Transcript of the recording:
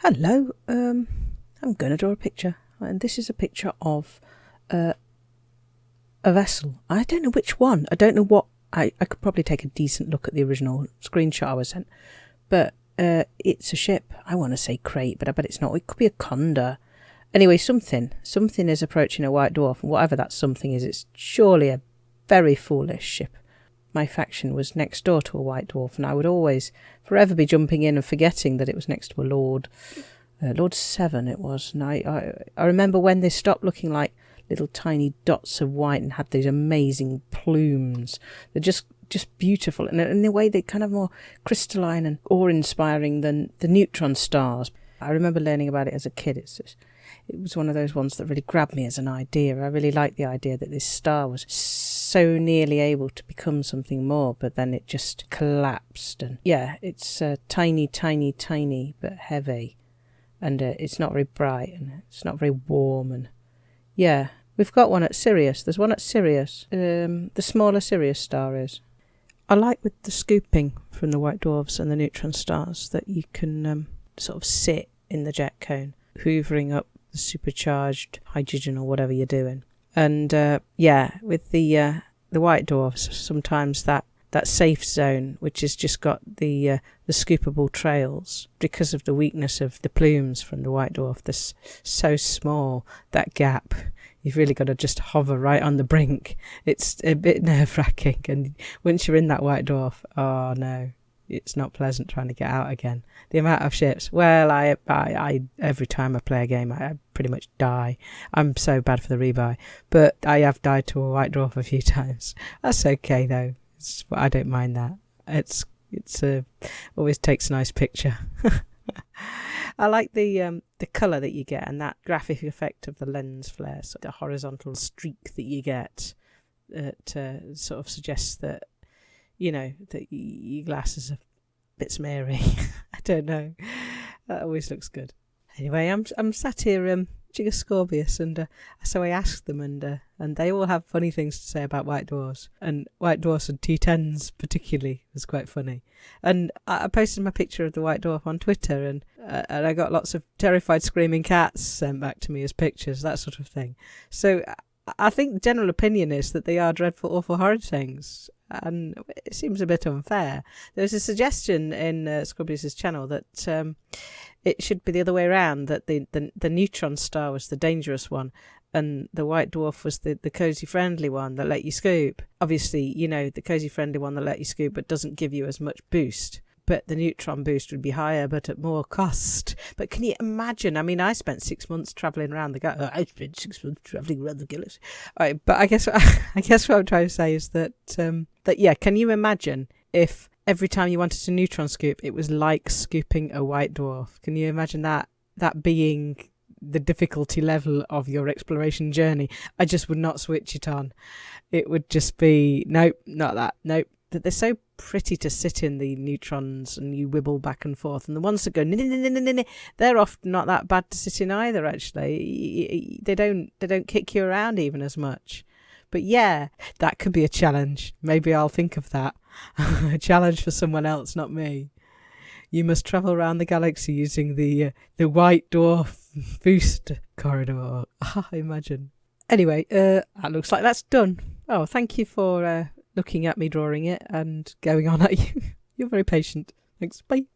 Hello, um, I'm going to draw a picture, and this is a picture of uh, a vessel. I don't know which one. I don't know what. I, I could probably take a decent look at the original screenshot I was sent, but uh, it's a ship. I want to say Krait, but I bet it's not. It could be a conda. Anyway, something. Something is approaching a white dwarf, and whatever that something is, it's surely a very foolish ship. My faction was next door to a white dwarf, and I would always forever be jumping in and forgetting that it was next to a lord. Uh, lord Seven it was, and I, I, I remember when they stopped looking like little tiny dots of white and had these amazing plumes. They're just just beautiful, and in a way they're kind of more crystalline and awe-inspiring than the neutron stars. I remember learning about it as a kid. It's just, it was one of those ones that really grabbed me as an idea. I really liked the idea that this star was so nearly able to become something more, but then it just collapsed. And yeah, it's uh, tiny, tiny, tiny, but heavy. And uh, it's not very bright and it's not very warm. And yeah, we've got one at Sirius. There's one at Sirius. Um, the smaller Sirius star is. I like with the scooping from the white dwarfs and the neutron stars that you can um, sort of sit in the jet cone, hoovering up the supercharged hydrogen or whatever you're doing. And uh, yeah, with the uh, the white dwarfs, sometimes that that safe zone, which has just got the uh, the scoopable trails, because of the weakness of the plumes from the white dwarf, this so small that gap. You've really got to just hover right on the brink. It's a bit nerve wracking, and once you're in that white dwarf, oh no, it's not pleasant trying to get out again. The amount of ships. Well, I, I, I every time I play a game, I, I, pretty much die. I'm so bad for the rebuy, but I have died to a white dwarf a few times. That's okay though. It's, I don't mind that. It's it's a always takes a nice picture. I like the um, the color that you get and that graphic effect of the lens flare, so the horizontal streak that you get. That uh, sort of suggests that you know, that your glasses are a bit smeary. I don't know. That always looks good. Anyway, I'm I'm sat here um Gigascorbius and uh, so I asked them and uh, and they all have funny things to say about white dwarfs and white dwarfs and T10s particularly was quite funny. And I, I posted my picture of the white dwarf on Twitter and uh, and I got lots of terrified screaming cats sent back to me as pictures, that sort of thing. So I think the general opinion is that they are dreadful, awful, horrid things and it seems a bit unfair. There's a suggestion in uh, channel that um, it should be the other way around, that the, the, the neutron star was the dangerous one and the white dwarf was the, the cozy friendly one that let you scoop. Obviously, you know, the cozy friendly one that let you scoop but doesn't give you as much boost but the neutron boost would be higher, but at more cost. But can you imagine? I mean, I spent six months traveling around the galaxy. I spent six months traveling around the galaxy. Right, but I guess I guess what I'm trying to say is that um, that yeah, can you imagine if every time you wanted a neutron scoop, it was like scooping a white dwarf? Can you imagine that that being the difficulty level of your exploration journey? I just would not switch it on. It would just be nope, not that. Nope, that they're so pretty to sit in the neutrons and you wibble back and forth. And the ones that go they're often not that bad to sit in either. Actually, they don't they don't kick you around even as much. But yeah, that could be a challenge. Maybe I'll think of that. a challenge for someone else, not me. You must travel around the galaxy using the uh, the white dwarf boost corridor. I imagine. Anyway, uh, that looks like that's done. Oh, thank you for uh, looking at me drawing it and going on at you. You're very patient. Thanks. Bye.